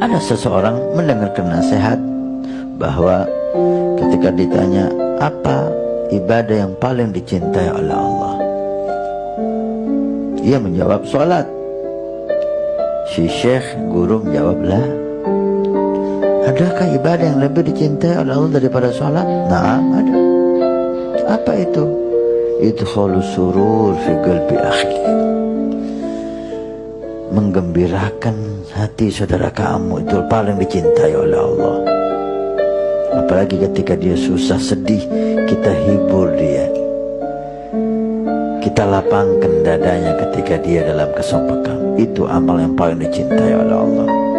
Ada seseorang mendengarkan nasihat bahwa ketika ditanya apa ibadah yang paling dicintai oleh Allah ia menjawab sholat si syekh guru menjawablah adakah ibadah yang lebih dicintai oleh Allah daripada sholat? nah ada apa itu? itu surur fi qalbi akhi menggembirakan hati saudara kamu. Itu paling dicintai oleh Allah. Apalagi ketika dia susah sedih kita hibur dia. Kita lapangkan dadanya ketika dia dalam kesopakan itu amal yang paling dicintai oleh Allah